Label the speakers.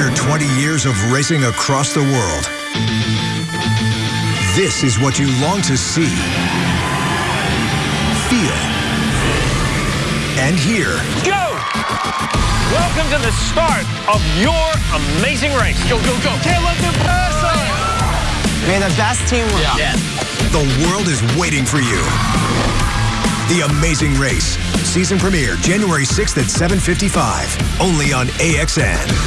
Speaker 1: After 20 years of racing across the world, this is what you long to see, feel, and hear.
Speaker 2: Go! Welcome to the start of your amazing race. Go, go, go. Can't let them pass us.
Speaker 3: May the best team win.
Speaker 2: Yeah.
Speaker 1: The world is waiting for you. The Amazing Race. Season premiere January 6th at 7:55. Only on AXN.